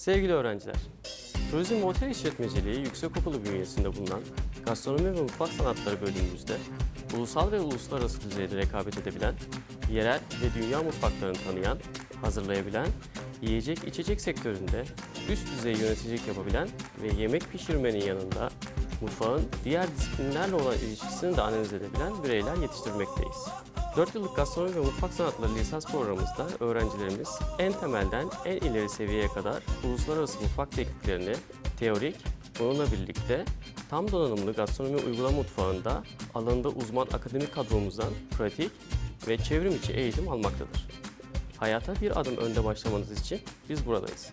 Sevgili öğrenciler, Turizm ve Otel İşletmeciliği Yüksekokulu bünyesinde bulunan Gastronomi ve Mutfak Sanatları bölümümüzde ulusal ve uluslararası düzeyde rekabet edebilen, yerel ve dünya mutfaklarını tanıyan, hazırlayabilen, yiyecek içecek sektöründe üst düzey yöneticilik yapabilen ve yemek pişirmenin yanında mutfağın diğer disiplinlerle olan ilişkisini de analiz edebilen bireyler yetiştirmekteyiz. 4 yıllık gastronomi ve mutfak sanatları lisans programımızda öğrencilerimiz en temelden en ileri seviyeye kadar uluslararası mutfak tekniklerini teorik, bununla birlikte tam donanımlı gastronomi uygulama mutfağında alanında uzman akademik kadromuzdan pratik ve çevrim içi eğitim almaktadır. Hayata bir adım önde başlamanız için biz buradayız.